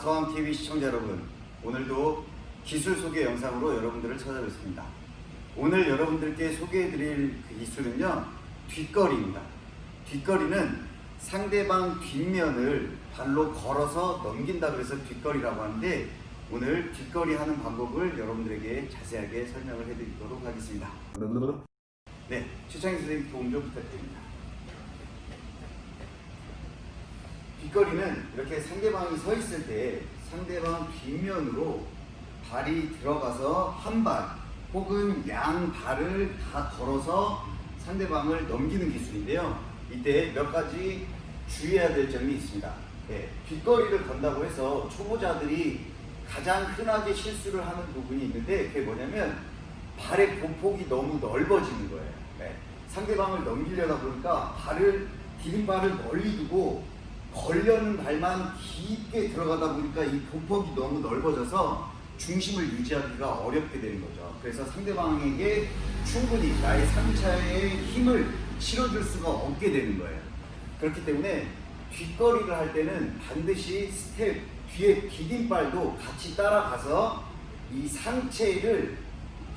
마스터왕 TV 시청자 여러분 오늘도 기술 소개 영상으로 여러분들을 찾아뵙습니다. 오늘 여러분들께 소개해드릴 그 기술은요 뒷거리입니다. 뒷거리는 상대방 뒷면을 발로 걸어서 넘긴다 그래서 뒷거리라고 하는데 오늘 뒷거리 하는 방법을 여러분들에게 자세하게 설명을 해드리도록 하겠습니다. 네. 최창희 선생님 도움 좀 부탁드립니다 뒷거리는 이렇게 상대방이 서 있을 때 상대방 뒷면으로 발이 들어가서 한 발 혹은 양 발을 다 걸어서 상대방을 넘기는 기술인데요. 이때 몇 가지 주의해야 될 점이 있습니다. 네, 뒷거리를 건다고 해서 초보자들이 가장 흔하게 실수를 하는 부분이 있는데 그게 뭐냐면 발의 보폭이 너무 넓어지는 거예요. 네, 상대방을 넘기려다 보니까 발을 디딤발을 멀리 두고 걸려는 발만 깊게 들어가다 보니까 이 보폭이 너무 넓어져서 중심을 유지하기가 어렵게 되는 거죠. 그래서 상대방에게 충분히 나의 상체의 힘을 실어줄 수가 없게 되는 거예요. 그렇기 때문에 뒷걸이를 할 때는 반드시 스텝 뒤에 디딤발도 같이 따라가서 이 상체를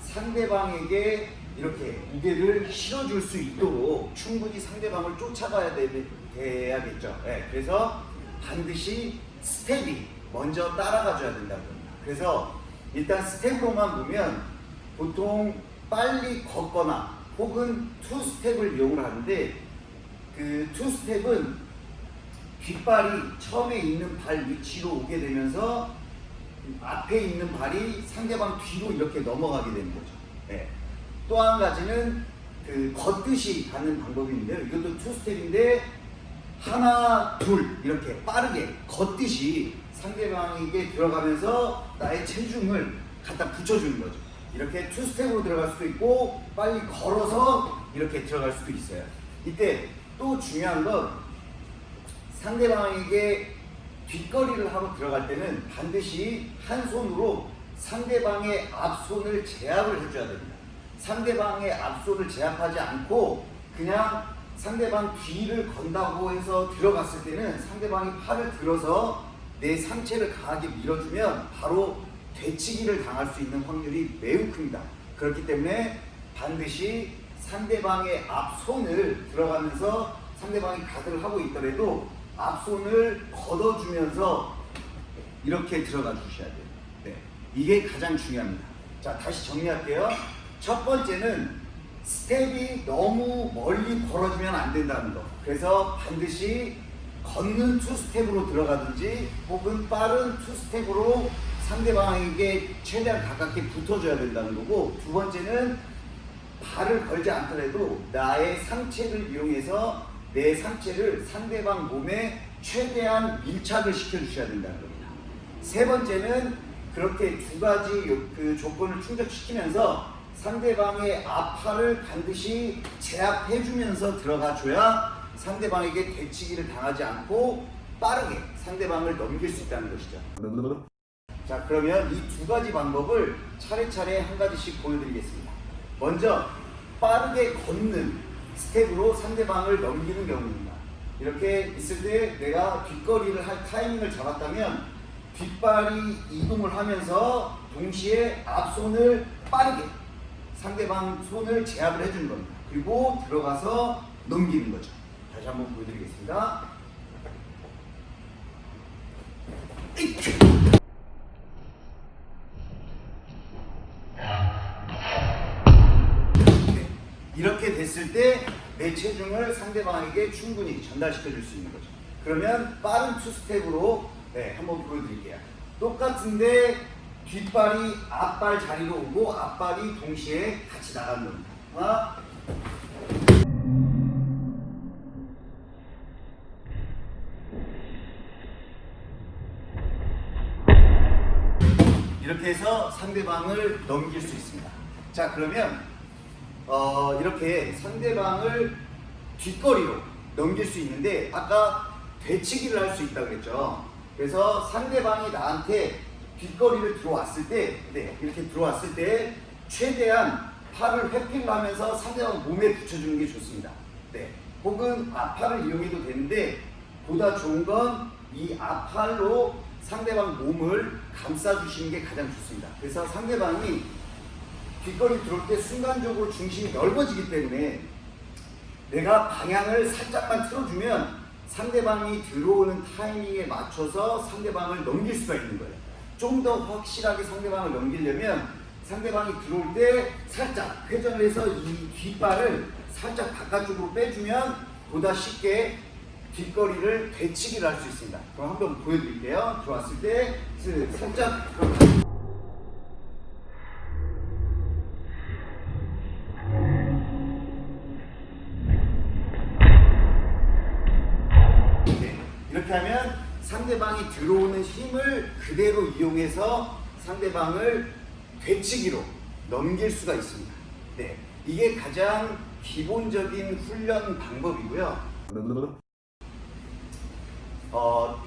상대방에게 이렇게 무게를 실어줄 수 있도록 충분히 상대방을 쫓아가야 되, 돼야겠죠. 네, 그래서 반드시 스텝이 먼저 따라가 줘야 된다고 합니다. 그래서 일단 스텝으로만 보면 보통 빨리 걷거나 혹은 투 스텝을 이용을 하는데 그 투 스텝은 뒷발이 처음에 있는 발 위치로 오게 되면서 앞에 있는 발이 상대방 뒤로 이렇게 넘어가게 되는 거죠. 네. 또 한 가지는 그 걷듯이 가는 방법이 있는데요. 이것도 투 스텝인데 하나 둘 이렇게 빠르게 걷듯이 상대방에게 들어가면서 나의 체중을 갖다 붙여주는 거죠. 이렇게 투 스텝으로 들어갈 수도 있고 빨리 걸어서 이렇게 들어갈 수도 있어요. 이때 또 중요한 건 상대방에게 뒷거리를 하고 들어갈 때는 반드시 한 손으로 상대방의 앞손을 제압을 해줘야 됩니다. 상대방의 앞손을 제압하지 않고 그냥 상대방 뒤를 건다고 해서 들어갔을 때는 상대방이 팔을 들어서 내 상체를 강하게 밀어주면 바로 되치기를 당할 수 있는 확률이 매우 큽니다. 그렇기 때문에 반드시 상대방의 앞손을 들어가면서 상대방이 가드를 하고 있더라도 앞손을 걷어주면서 이렇게 들어가 주셔야 돼요. 네, 이게 가장 중요합니다. 자, 다시 정리할게요. 첫 번째는 스텝이 너무 멀리 벌어지면 안 된다는 거. 그래서 반드시 걷는 투 스텝으로 들어가든지 혹은 빠른 투 스텝으로 상대방에게 최대한 가깝게 붙어줘야 된다는 거고 두 번째는 발을 걸지 않더라도 나의 상체를 이용해서 내 상체를 상대방 몸에 최대한 밀착을 시켜주셔야 된다는 겁니다. 세 번째는 그렇게 두 가지 그 조건을 충족시키면서 상대방의 앞팔을 반드시 제압해주면서 들어가줘야 상대방에게 대치기를 당하지 않고 빠르게 상대방을 넘길 수 있다는 것이죠. 자 그러면 이 두 가지 방법을 차례차례 한 가지씩 보여드리겠습니다. 먼저 빠르게 걷는 스텝으로 상대방을 넘기는 경우입니다. 이렇게 있을 때 내가 뒷걸이를 할 타이밍을 잡았다면 뒷발이 이동을 하면서 동시에 앞손을 빠르게 상대방 손을 제압을 해주는 겁니다. 그리고 들어가서 넘기는 거죠. 다시 한번 보여드리겠습니다. 네. 이렇게 됐을 때 내 체중을 상대방에게 충분히 전달시켜 줄 수 있는 거죠. 그러면 빠른 투 스텝으로 네, 한번 보여드릴게요. 똑같은데 뒷발이 앞발 자리로 오고 앞발이 동시에 같이 나가는. 하나, 이렇게 해서 상대방을 넘길 수 있습니다. 자 그러면 어, 이렇게 상대방을 뒷거리로 넘길 수 있는데 아까 되치기를 할 수 있다고 그랬죠. 그래서 상대방이 나한테 뒷거리를 들어왔을 때 네, 이렇게 들어왔을 때 최대한 팔을 회핑 하면서 상대방 몸에 붙여주는 게 좋습니다. 네. 혹은 앞팔을 이용해도 되는데 보다 좋은 건 이 앞팔로 상대방 몸을 감싸주시는 게 가장 좋습니다. 그래서 상대방이 뒷거리 들어올 때 순간적으로 중심이 넓어지기 때문에 내가 방향을 살짝만 틀어주면 상대방이 들어오는 타이밍에 맞춰서 상대방을 넘길 수가 있는 거예요. 좀 더 확실하게 상대방을 넘기려면 상대방이 들어올 때 살짝 회전을 해서 이 뒷발을 살짝 바깥쪽으로 빼주면 보다 쉽게 뒷거리를 되치기를 할 수 있습니다. 그럼 한번 보여드릴게요. 들어왔을 때 살짝 네, 이렇게 하면 상대방이 들어오는 힘을 그대로 이용해서 상대방을 되치기로 넘길 수가 있습니다. 네, 이게 가장 기본적인 훈련 방법이고요. 어,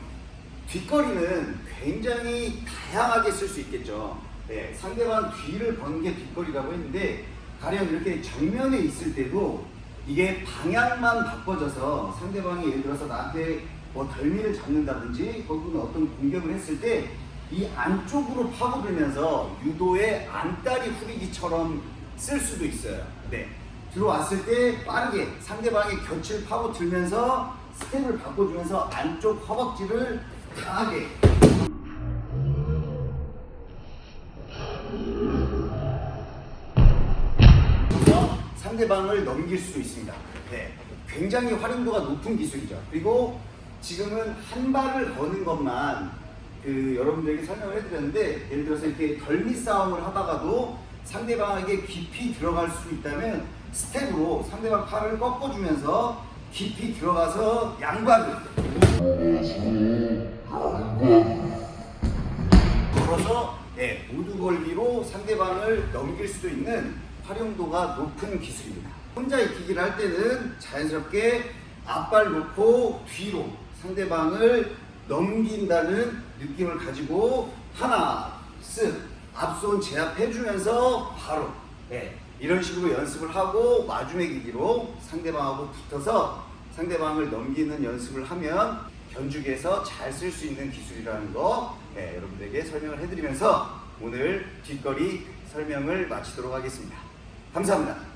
뒷거리는 굉장히 다양하게 쓸 수 있겠죠. 네, 상대방 뒤를 버는 게 뒷거리라고 했는데 가령 이렇게 정면에 있을 때도 이게 방향만 바꿔져서 상대방이 예를 들어서 나한테 뭐 덜미를 잡는다든지 혹은 어떤 공격을 했을 때 이 안쪽으로 파고들면서 유도의 안다리 후리기처럼 쓸 수도 있어요. 네. 들어왔을 때 빠르게 상대방의 곁을 파고들면서 스텝을 바꿔주면서 안쪽 허벅지를 강하게 상대방을 넘길 수 있습니다. 네. 굉장히 활용도가 높은 기술이죠. 그리고 지금은 한 발을 거는 것만 그 여러분들에게 설명을 해드렸는데 예를 들어서 이렇게 덜미 싸움을 하다가도 상대방에게 깊이 들어갈 수 있다면 스텝으로 상대방 팔을 꺾어주면서 깊이 들어가서 양발을 걸어서 네, 모두 걸기로 상대방을 넘길 수도 있는 활용도가 높은 기술입니다. 혼자 익히기를 할 때는 자연스럽게 앞발 놓고 뒤로 상대방을 넘긴다는 느낌을 가지고 하나, 쓱 앞손 제압해주면서 바로 네, 이런 식으로 연습을 하고 마주매기기로 상대방하고 붙어서 상대방을 넘기는 연습을 하면 견주기에서 잘 쓸 수 있는 기술이라는 거 네, 여러분들에게 설명을 해드리면서 오늘 뒷거리 설명을 마치도록 하겠습니다. 감사합니다.